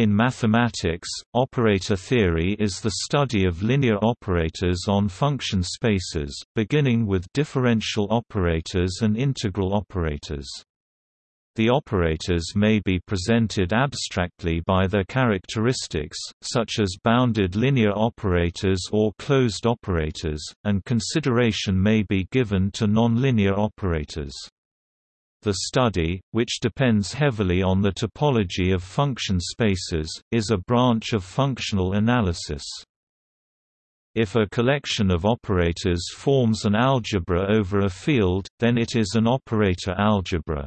In mathematics, operator theory is the study of linear operators on function spaces, beginning with differential operators and integral operators. The operators may be presented abstractly by their characteristics, such as bounded linear operators or closed operators, and consideration may be given to nonlinear operators. The study, which depends heavily on the topology of function spaces, is a branch of functional analysis. If a collection of operators forms an algebra over a field, then it is an operator algebra.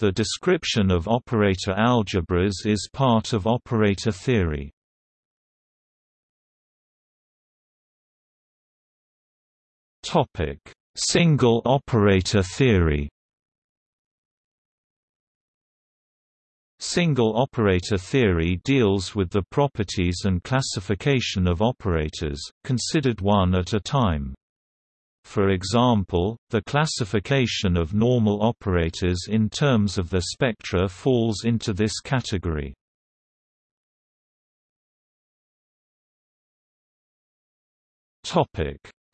The description of operator algebras is part of operator theory. Single operator theory Single operator theory deals with the properties and classification of operators, considered one at a time. For example, the classification of normal operators in terms of their spectra falls into this category.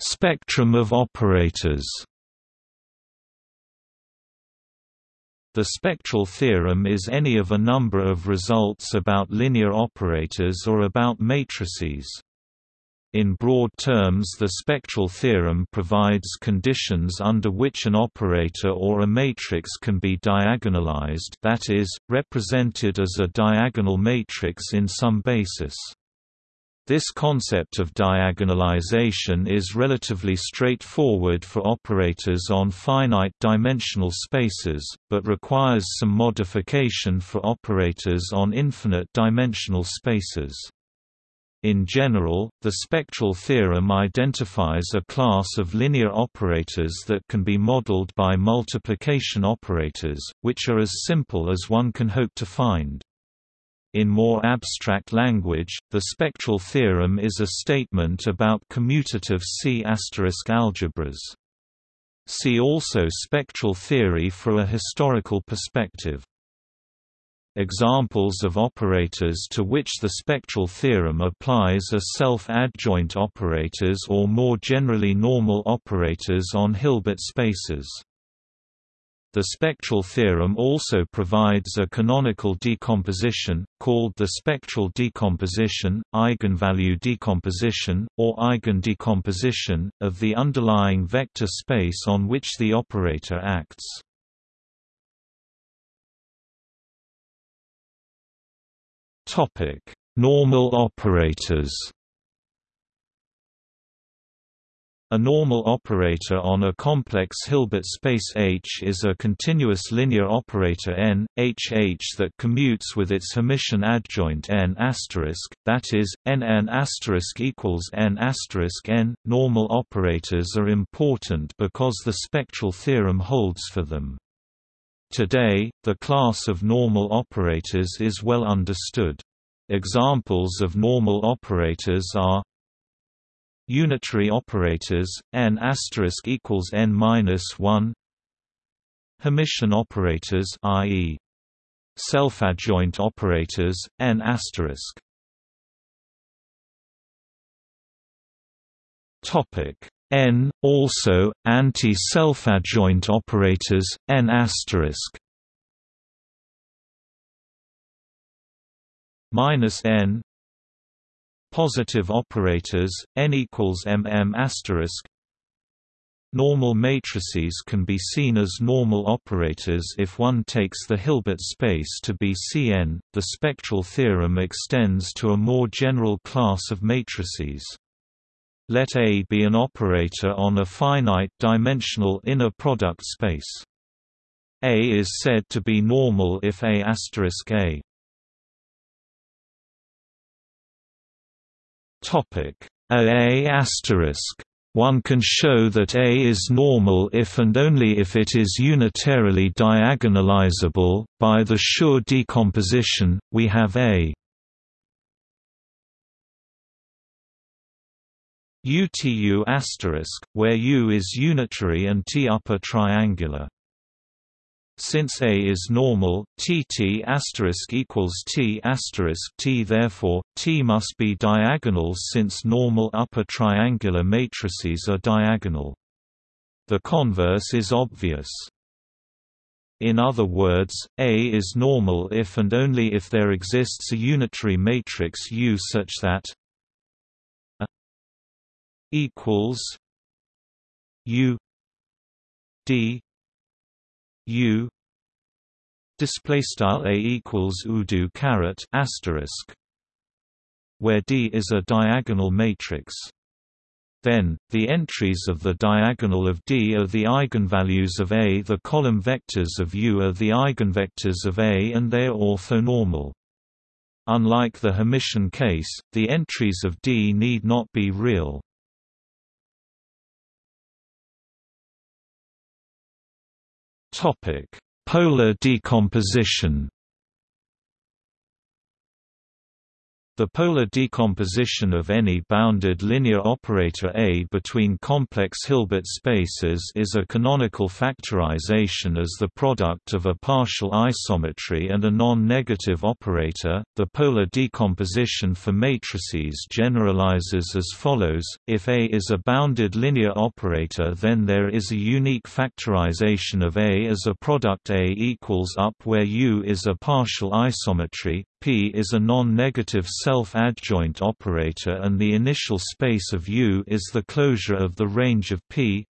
Spectrum of operators The spectral theorem is any of a number of results about linear operators or about matrices. In broad terms the spectral theorem provides conditions under which an operator or a matrix can be diagonalized that is, represented as a diagonal matrix in some basis. This concept of diagonalization is relatively straightforward for operators on finite-dimensional spaces, but requires some modification for operators on infinite-dimensional spaces. In general, the spectral theorem identifies a class of linear operators that can be modeled by multiplication operators, which are as simple as one can hope to find. In more abstract language, the spectral theorem is a statement about commutative C** algebras. See also spectral theory for a historical perspective. Examples of operators to which the spectral theorem applies are self-adjoint operators or more generally normal operators on Hilbert spaces. The spectral theorem also provides a canonical decomposition, called the spectral decomposition, eigenvalue decomposition, or eigendecomposition, of the underlying vector space on which the operator acts. Normal operators A normal operator on a complex Hilbert space H is a continuous linear operator n, H H that commutes with its Hermitian adjoint n that is, n n equals n n. Normal operators are important because the spectral theorem holds for them. Today, the class of normal operators is well understood. Examples of normal operators are Unitary operators, n equals n minus one. Hermitian operators, i.e., self-adjoint operators, n asterisk. Topic n also anti-self-adjoint operators, n asterisk. minus n Positive operators, n equals mm asterisk. Normal matrices can be seen as normal operators if one takes the Hilbert space to be Cn. The spectral theorem extends to a more general class of matrices. Let A be an operator on a finite-dimensional inner product space. A is said to be normal if A Asterisk A** A. Asterisk one can show that A is normal if and only if it is unitarily diagonalizable. By the Schur decomposition, we have A UTU where U is unitary and T upper triangular. Since A is normal, Tt equals T T therefore, T must be diagonal since normal upper triangular matrices are diagonal. The converse is obvious. In other words, A is normal if and only if there exists a unitary matrix U such that A equals U D U display style a equals udo caret asterisk where D is a diagonal matrix then, the entries of the diagonal of D are the eigenvalues of A the column vectors of U are the eigenvectors of A and they are orthonormal. Unlike the Hermitian case, the entries of D need not be real. Topic: Polar decomposition. The polar decomposition of any bounded linear operator A between complex Hilbert spaces is a canonical factorization as the product of a partial isometry and a non-negative operator. The polar decomposition for matrices generalizes as follows: if A is a bounded linear operator, then there is a unique factorization of A as a product A equals up where U is a partial isometry, P is a non-negative self-adjoint operator and the initial space of U is the closure of the range of P.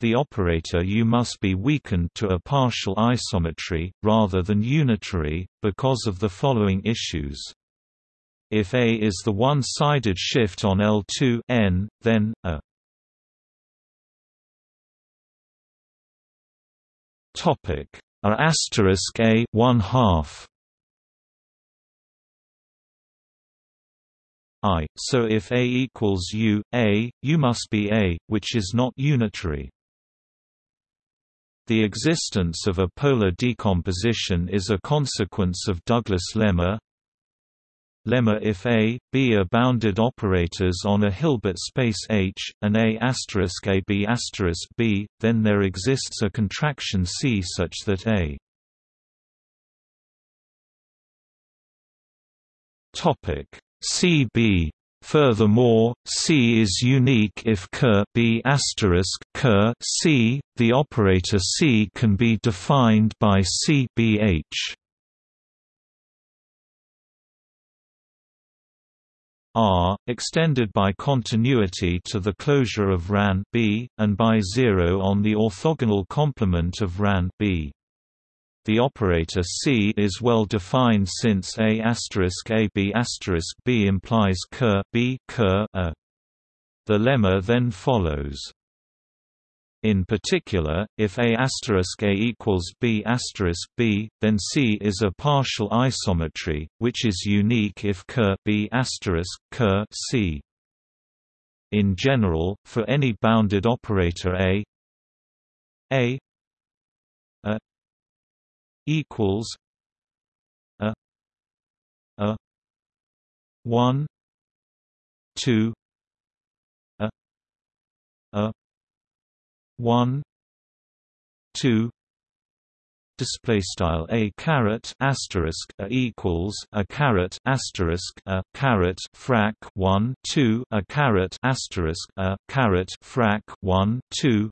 The operator U must be weakened to a partial isometry, rather than unitary, because of the following issues. If A is the one-sided shift on L2 n, then a topic a asterisk a one half I, so if A equals U, A, U must be A, which is not unitary. The existence of a polar decomposition is a consequence of Douglas lemma. Lemma if A, B are bounded operators on a Hilbert space H, and A asterisk A B asterisk B, then there exists a contraction C such that A topic CB Furthermore, C is unique if Ker B Ker C. The operator C can be defined by CBH. R, extended by continuity to the closure of RAN B, and by zero on the orthogonal complement of RAN B. The operator C is well defined since A AB B implies ker B ker a. The lemma then follows. In particular, if A A equals B B, then C is a partial isometry, which is unique if ker B ker C. In general, for any bounded operator A A a equals a a 1 2 a a 1 2 display style a caret asterisk a equals a caret asterisk a caret frac 1 2 a caret asterisk a caret frac 1 2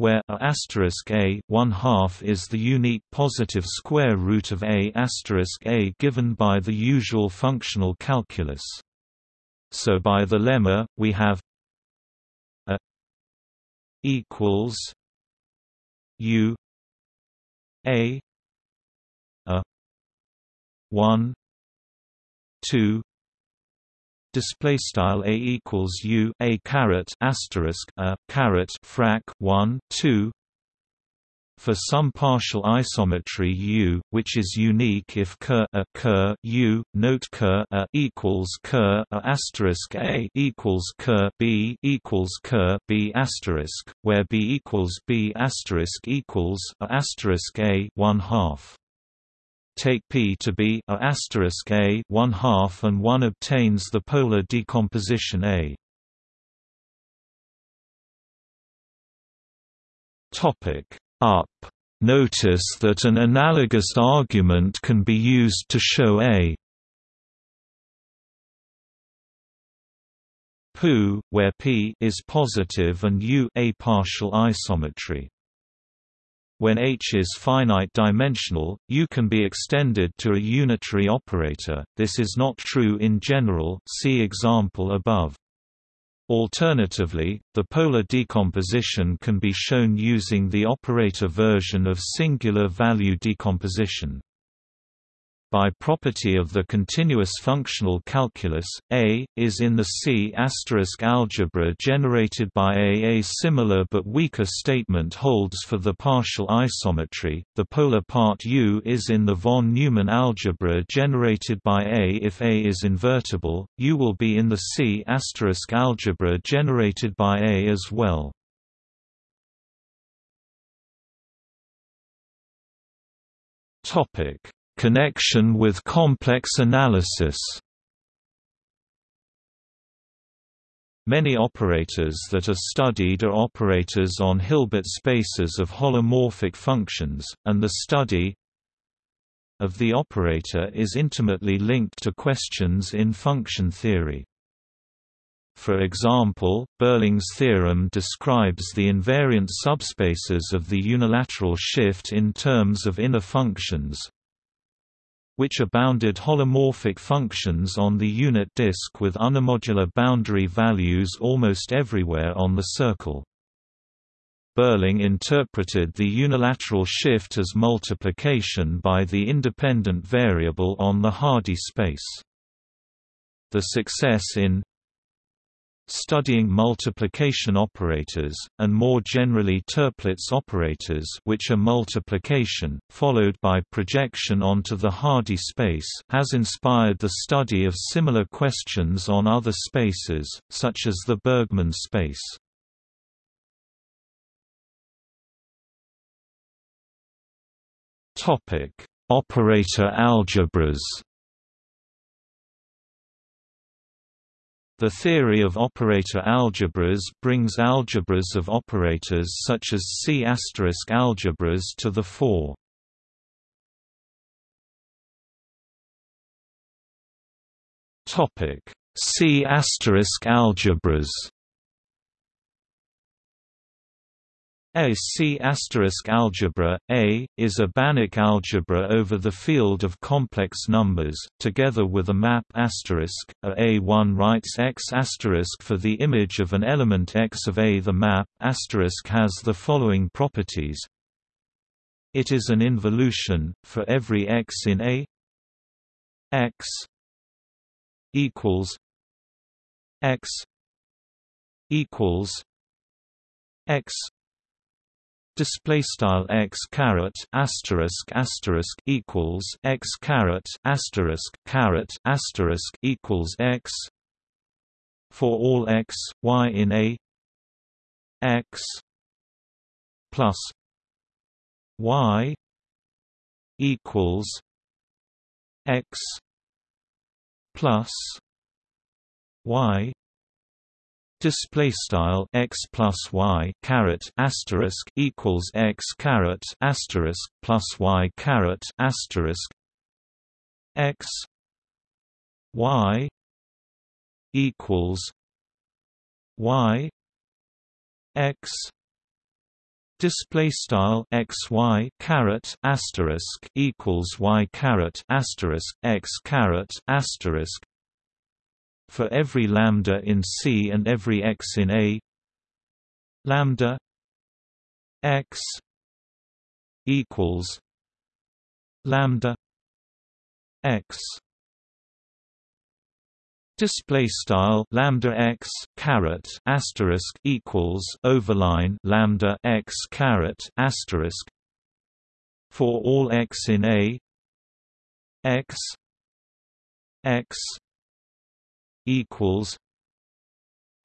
where a asterisk a one half is the unique positive square root of a asterisk a given by the usual functional calculus. So by the lemma, we have a equals u a a one two display style a equals u a caret asterisk a caret frac 1 2 for some partial isometry U, which is unique if ker a ker U, note ker a equals ker a asterisk a equals ker B equals ker B asterisk, where B equals B asterisk equals a asterisk a one half take P to be a asterisk A one half and one obtains the polar decomposition A. Topic up. Notice that an analogous argument can be used to show A PU, where P is positive and U a partial isometry. When H is finite dimensional, U can be extended to a unitary operator. This is not true in general. See example above. Alternatively, the polar decomposition can be shown using the operator version of singular value decomposition. By property of the continuous functional calculus, A, is in the C** algebra generated by A. A similar but weaker statement holds for the partial isometry, the polar part U is in the von Neumann algebra generated by A. If A is invertible, U will be in the C** algebra generated by A as well. Topic Connection with complex analysis Many operators that are studied are operators on Hilbert spaces of holomorphic functions, and the study of the operator is intimately linked to questions in function theory. For example, Beurling's theorem describes the invariant subspaces of the unilateral shift in terms of inner functions, which are bounded holomorphic functions on the unit disk with unimodular boundary values almost everywhere on the circle. Beurling interpreted the unilateral shift as multiplication by the independent variable on the Hardy space. The success in studying multiplication operators, and more generally Toeplitz operators which are multiplication, followed by projection onto the Hardy space has inspired the study of similar questions on other spaces, such as the Bergman space. Operator algebras The theory of operator algebras brings algebras of operators such as C** algebras to the fore. C** algebras A C algebra, A, is a Banach algebra over the field of complex numbers, together with a map. A A1 writes x for the image of an element x of A. The map has the following properties. It is an involution for every x in A. x equals x equals x display style x caret asterisk asterisk equals x caret asterisk caret asterisk equals x for all x y in a x plus y equals x plus y display style x plus y caret asterisk equals x caret asterisk plus y caret asterisk. X y equals y x display style x y caret asterisk equals y caret asterisk x caret asterisk for every lambda in C and every x in A. Lambda x equals lambda x. Display style lambda x caret asterisk equals overline lambda x caret asterisk for all x in a. X x equals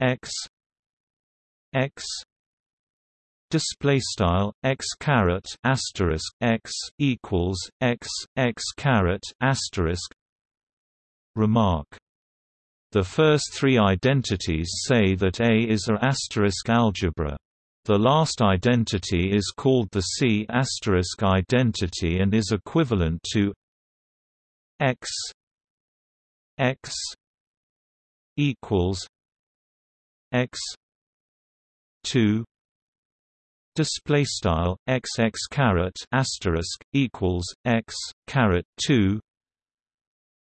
x x display style x caret asterisk x equals x x caret asterisk remark. The first three identities say that A is a asterisk algebra. The last identity is called the C** asterisk identity and is equivalent to x x equals x 2 display style x x caret asterisk equals x caret 2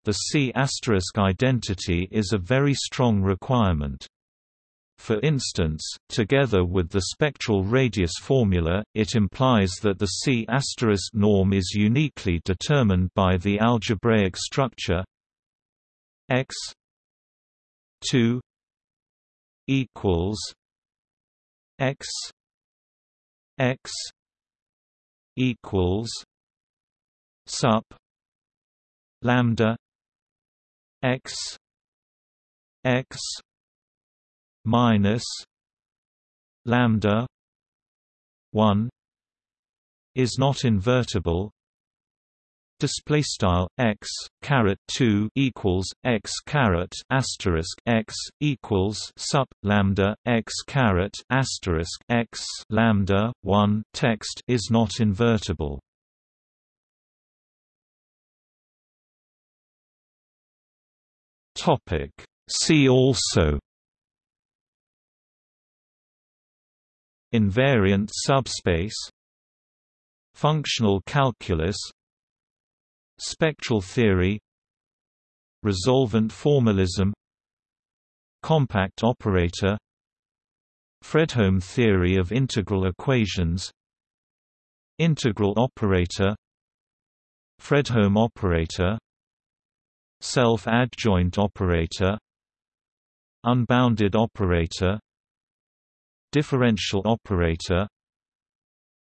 the C** asterisk identity is a very strong requirement. For instance, together with the spectral radius formula, it implies that the C** norm is uniquely determined by the algebraic structure x 2 equals x x equals sup lambda x x minus lambda 1 is not invertible display style x caret 2 equals x caret asterisk x equals sup lambda x caret asterisk x lambda 1 text is not invertible. Topic. See also invariant subspace functional calculus spectral theory resolvent formalism compact operator Fredholm theory of integral equations integral operator Fredholm operator self-adjoint operator unbounded operator differential operator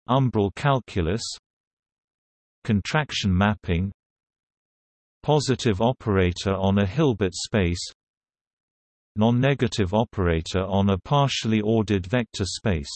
umbral calculus contraction mapping positive operator on a Hilbert space non-negative operator on a partially ordered vector space